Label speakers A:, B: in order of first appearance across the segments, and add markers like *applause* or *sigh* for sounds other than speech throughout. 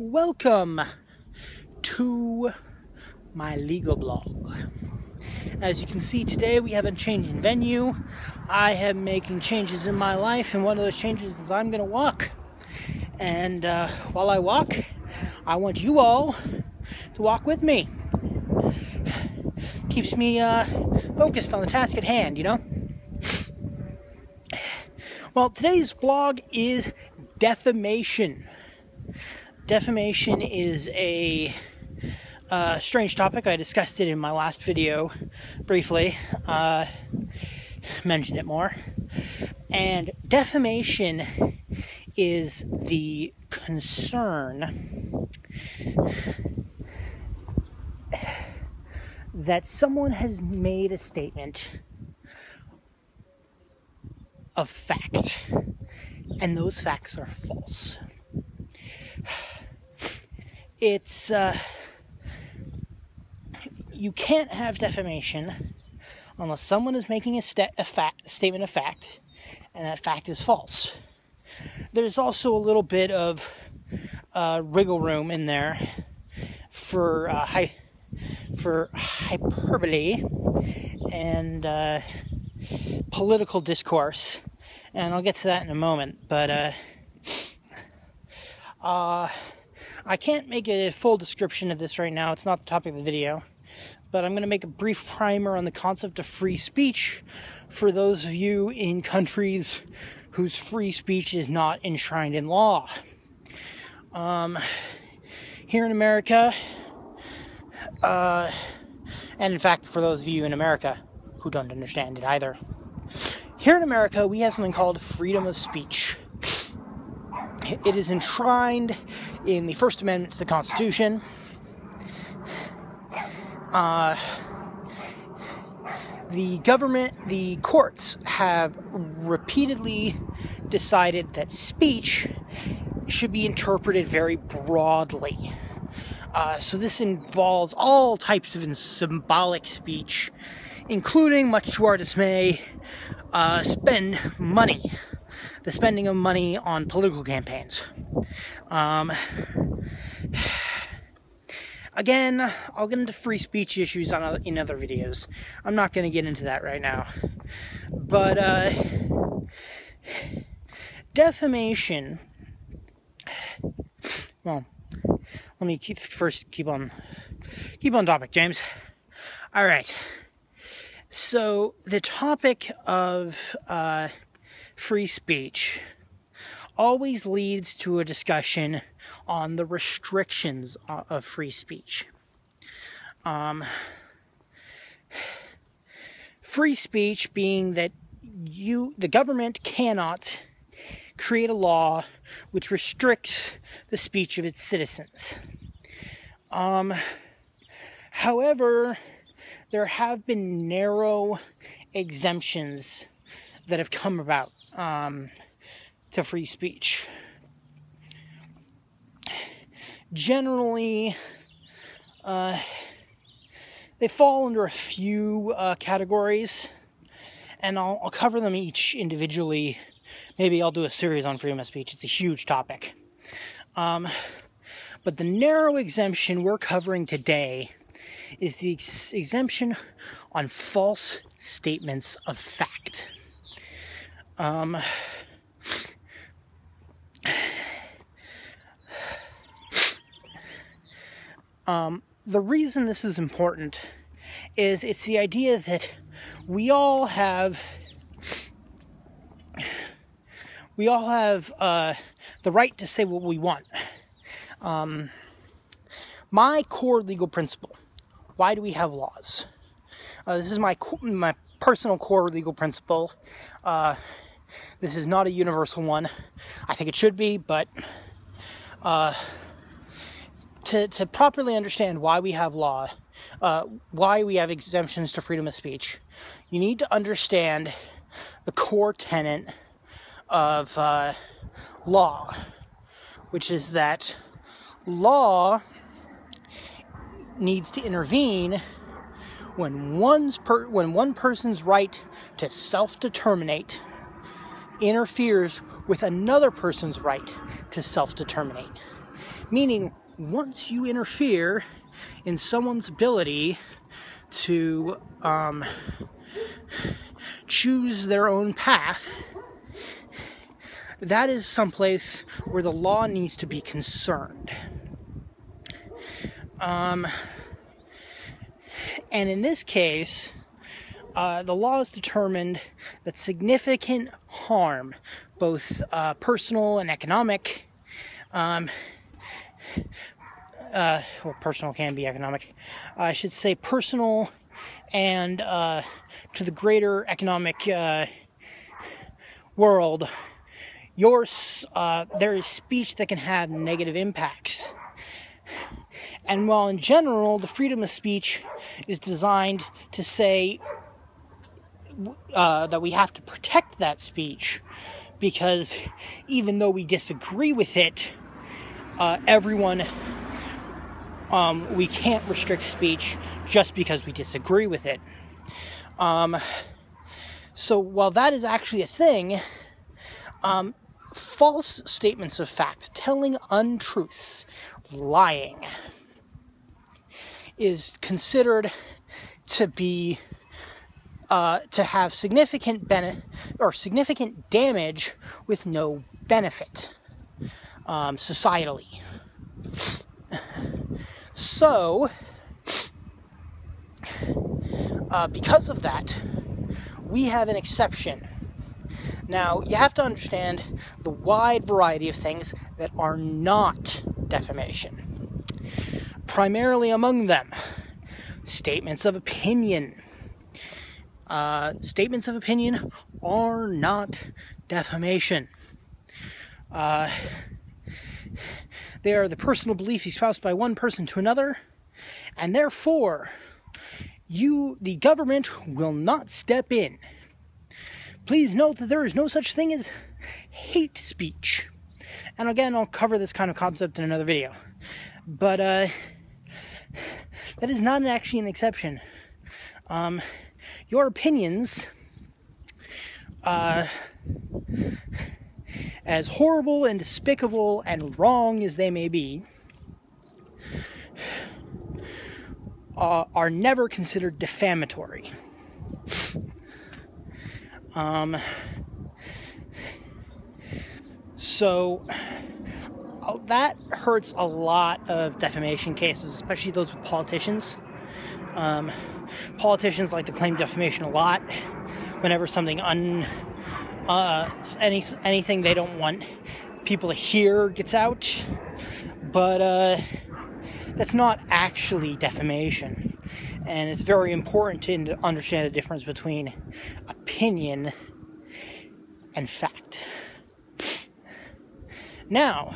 A: Welcome to my legal blog. As you can see today, we have a change in venue. I am making changes in my life, and one of those changes is I'm going to walk. And uh, while I walk, I want you all to walk with me. Keeps me uh, focused on the task at hand, you know? Well, today's blog is defamation. Defamation is a uh, strange topic. I discussed it in my last video briefly, uh, mentioned it more. And defamation is the concern that someone has made a statement of fact, and those facts are false. It's, uh, you can't have defamation unless someone is making a, a, statement of fact and that fact is false. There's also a little bit of uh, wriggle room in there for uh, for hyperbole and uh, political discourse, and I'll get to that in a moment. But uh, uh, I can't make a full description of this right now. It's not the topic of the video, but I'm going to make a brief primer on the concept of free speech for those of you in countries whose free speech is not enshrined in law. Um, here in America, uh, and in fact, for those of you in America who don't understand it either, here in America, we have something called freedom of speech. It is enshrined in the First Amendment to the Constitution. Uh, the government, the courts have repeatedly decided that speech should be interpreted very broadly. Uh, so this involves all types of symbolic speech, including, much to our dismay, uh, spend money, the spending of money on political campaigns. Um, again, I'll get into free speech issues on in other videos. I'm not going to get into that right now, but uh, defamation. Well, let me keep, first keep on keep on topic, James. All right. So the topic of uh, free speech always leads to a discussion on the restrictions of free speech. Um, free speech being that you, the government, cannot create a law which restricts the speech of its citizens. Um, however, there have been narrow exemptions that have come about um, to free speech. Generally, uh, they fall under a few uh, categories, and I'll, I'll cover them each individually Maybe I'll do a series on freedom of speech. It's a huge topic. Um, but the narrow exemption we're covering today is the ex- exemption on false statements of fact. Um, um, the reason this is important is it's the idea that we all have we all have uh, the right to say what we want. Um, my core legal principle why do we have laws? Uh, this is my, my personal core legal principle. Uh, this is not a universal one. I think it should be, but uh, to, to properly understand why we have law, uh, why we have exemptions to freedom of speech, you need to understand the core tenet of uh, law, which is that law needs to intervene when one's when one person's right to self-determinate interferes with another person's right to self-determinate. Meaning, once you interfere in someone's ability to um, choose their own path, that is someplace where the law needs to be concerned. Um, and in this case, uh, the law has determined that significant harm, both uh, personal and economic, um, uh, well, personal can be economic. I should say personal and uh, to the greater economic uh, world, yours uh, there is speech that can have negative impacts. And while in general the freedom of speech is designed to say uh, that we have to protect that speech, because even though we disagree with it, uh, everyone um, we can't restrict speech just because we disagree with it. Um, so while that is actually a thing, um, false statements of fact, telling untruths, lying, is considered to be uh, to have significant benefit or significant damage with no benefit um, societally. So, uh, because of that, we have an exception. Now, you have to understand the wide variety of things that are not defamation. Primarily among them, statements of opinion. Uh, statements of opinion are not defamation. Uh, they are the personal beliefs espoused by one person to another, and therefore, you, the government, will not step in. Please note that there is no such thing as hate speech. And again, I'll cover this kind of concept in another video. But uh, that is not actually an exception. Um, your opinions uh, as horrible and despicable and wrong as they may be, uh, are never considered defamatory. Um, so uh, that hurts a lot of defamation cases, especially those with politicians. Um, politicians like to claim defamation a lot whenever something un uh, any anything they don't want people to hear gets out, but uh, that's not actually defamation, and it's very important to understand the difference between opinion and fact. Now,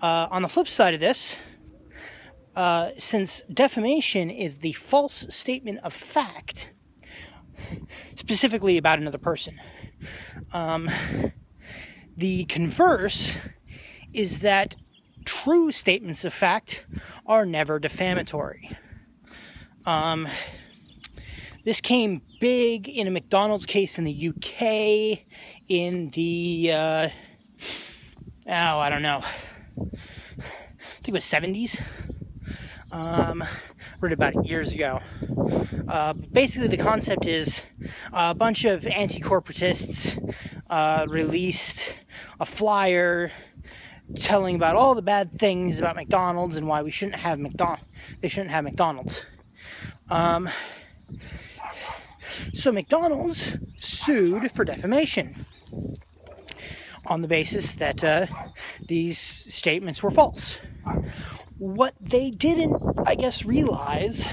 A: uh, on the flip side of this, uh, since defamation is the false statement of fact, specifically about another person, um, the converse is that true statements of fact are never defamatory. Um, this came big in a McDonald's case in the UK in the, uh, oh, I don't know, I think it was 70s. Um, read about it years ago. Uh, basically, the concept is a bunch of anti corporatists uh, released a flyer telling about all the bad things about McDonald's and why we shouldn't have McDonald. They shouldn't have McDonald's. Um, so McDonald's sued for defamation on the basis that uh, these statements were false what they didn't, I guess, realize,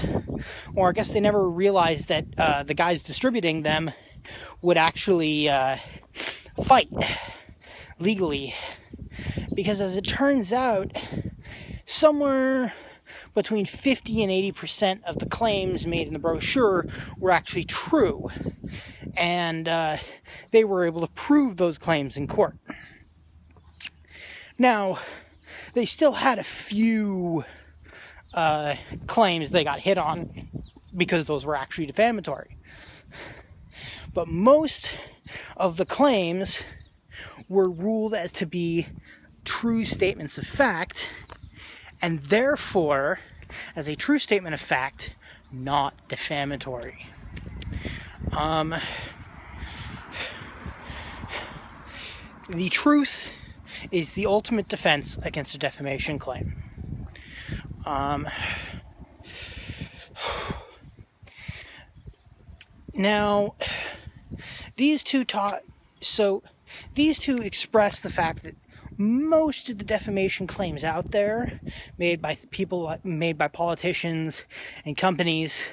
A: or I guess they never realized that uh, the guys distributing them would actually uh, fight legally. Because as it turns out, somewhere between 50 and 80% of the claims made in the brochure were actually true. And uh, they were able to prove those claims in court. Now, they still had a few uh, claims they got hit on because those were actually defamatory. But most of the claims were ruled as to be true statements of fact, and therefore, as a true statement of fact, not defamatory. Um, the truth is the ultimate defense against a defamation claim. Um, now, these two taught so these two express the fact that most of the defamation claims out there made by people made by politicians and companies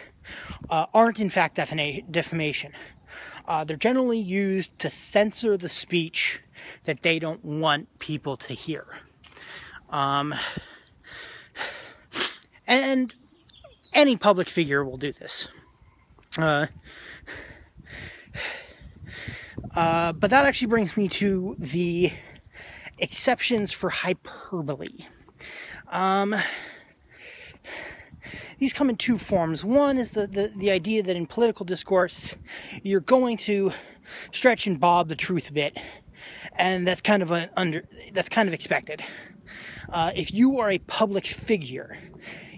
A: uh, aren't in fact defamation uh, they're generally used to censor the speech that they don't want people to hear um, and any public figure will do this uh, uh, but that actually brings me to the exceptions for hyperbole. Um, these come in two forms. One is the, the, the idea that in political discourse, you're going to stretch and bob the truth a bit, and that's kind of an under that's kind of expected. Uh, if you are a public figure,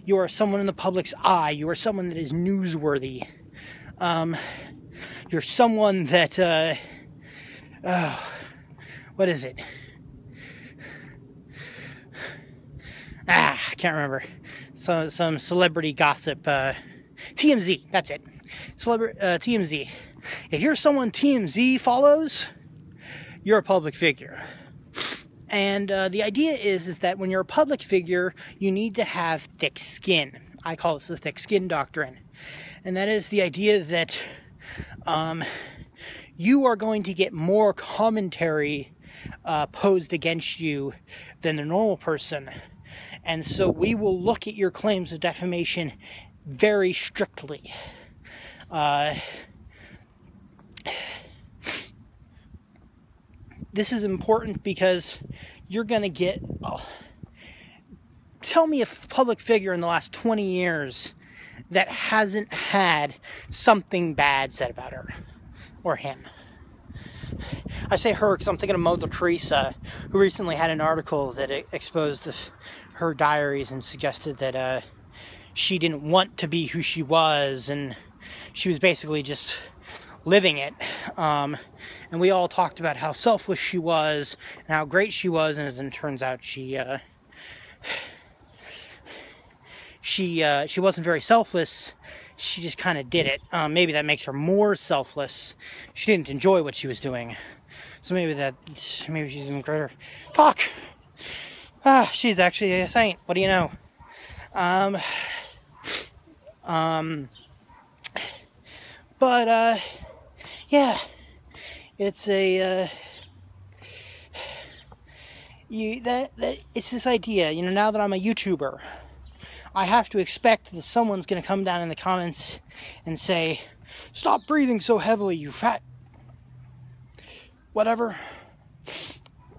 A: you are someone in the public's eye, you are someone that is newsworthy. Um, you're someone that uh, oh, what is it? Ah, I can't remember. So some celebrity gossip. Uh, TMZ. That's it. Celebrity uh, TMZ. If you're someone TMZ follows, you're a public figure. And uh, the idea is is that when you're a public figure, you need to have thick skin. I call this the thick skin doctrine, and that is the idea that um, you are going to get more commentary uh, posed against you than the normal person. And so we will look at your claims of defamation very strictly. Uh, this is important because you're going to get. Oh, tell me a public figure in the last 20 years that hasn't had something bad said about her or him. I say her because I'm thinking of Mother Teresa, who recently had an article that exposed the, her diaries and suggested that uh, she didn't want to be who she was, and she was basically just living it. Um, and we all talked about how selfless she was and how great she was, and as it turns out, she uh, she uh, she wasn't very selfless she just kind of did it. Um, maybe that makes her more selfless. She didn't enjoy what she was doing. So maybe that, maybe she's even greater. Fuck! Ah, she's actually a saint. What do you know? Um, um, but, uh, yeah, it's a, uh, you, that, that, it's this idea, you know, now that I'm a YouTuber, I have to expect that someone's going to come down in the comments and say, Stop breathing so heavily, you fat. Whatever.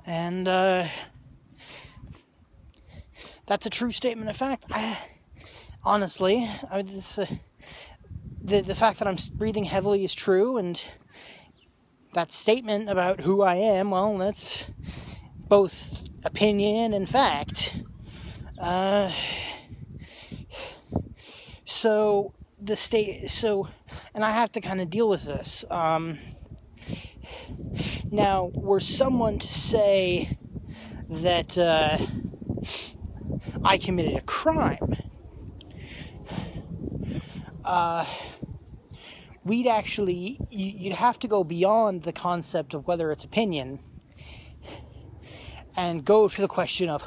A: And, uh, that's a true statement of fact. I, honestly, I, this, uh, the, the fact that I'm breathing heavily is true, and that statement about who I am, well, that's both opinion and fact. Uh, so the state so and i have to kind of deal with this um, now were someone to say that uh, i committed a crime uh, we'd actually you'd have to go beyond the concept of whether it's opinion and go to the question of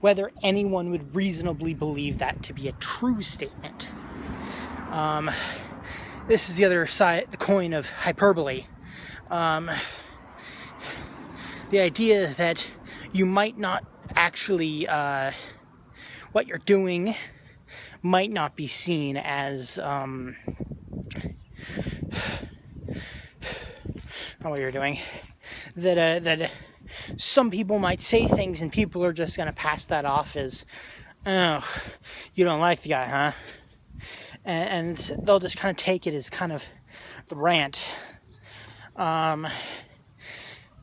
A: whether anyone would reasonably believe that to be a true statement um, this is the other side, the coin of hyperbole. Um, the idea that you might not actually, uh, what you're doing might not be seen as, um, what you're doing. *laughs* That, uh, that some people might say things and people are just going to pass that off as, oh, you don't like the guy, huh? and, they'll just kind of take it as kind of the rant. Um,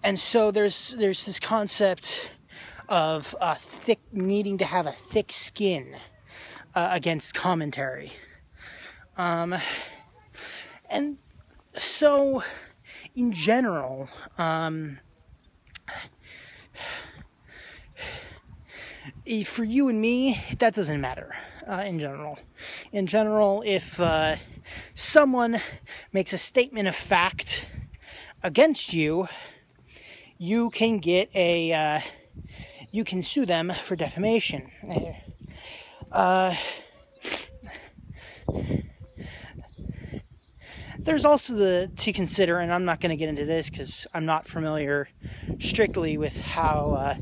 A: and so there's there's this concept of thick needing to have a thick skin uh, against commentary. Um, and so, in general, um, for you and me, that doesn't matter. Uh, in general, in general, if uh, someone makes a statement of fact against you, you can get a uh, you can sue them for defamation. Uh, there's also the to consider, and I'm not going to get into this because I'm not familiar strictly with how uh,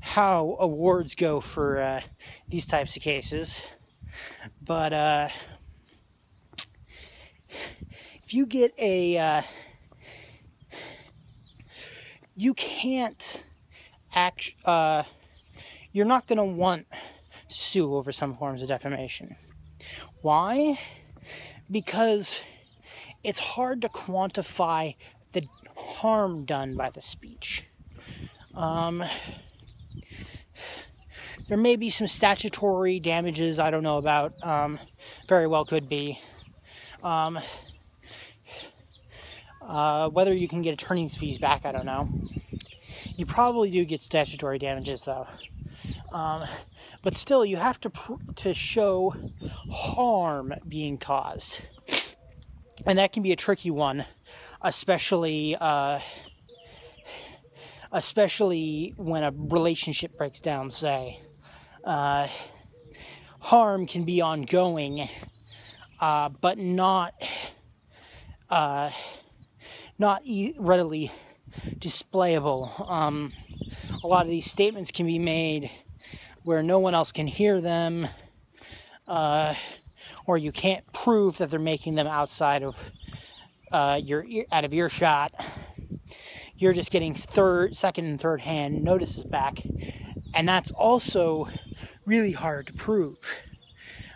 A: how awards go for uh, these types of cases, but uh, if you get a uh, you can't act uh, you're not going to want to sue over some forms of defamation. Why? Because it's hard to quantify the harm done by the speech. Um, there may be some statutory damages I don't know about. Um, very well could be. Um, uh, whether you can get attorney's fees back, I don't know. You probably do get statutory damages though. Um, but still, you have to pr- to show harm being caused, and that can be a tricky one, especially uh, especially when a relationship breaks down. Say, uh, harm can be ongoing, uh, but not uh, not e- readily displayable. Um, a lot of these statements can be made where no one else can hear them, uh, or you can't prove that they're making them outside of uh, your out of earshot. You're just getting third, second, and third hand notices back, and that's also really hard to prove.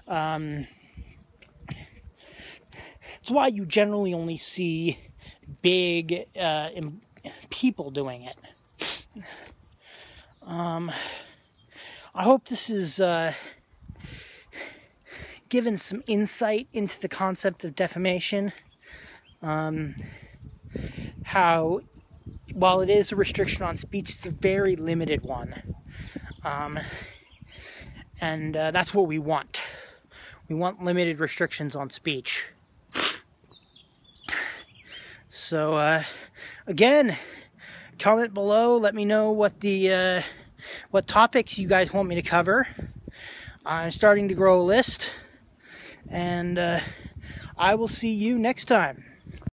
A: Um, it's why you generally only see big uh, people doing it. Um, I hope this is uh, given some insight into the concept of defamation. Um, how, while it is a restriction on speech, it's a very limited one. Um, and uh, that's what we want. We want limited restrictions on speech. So, uh, again, comment below. Let me know what the uh, what topics you guys want me to cover. I'm starting to grow a list, and uh, I will see you next time.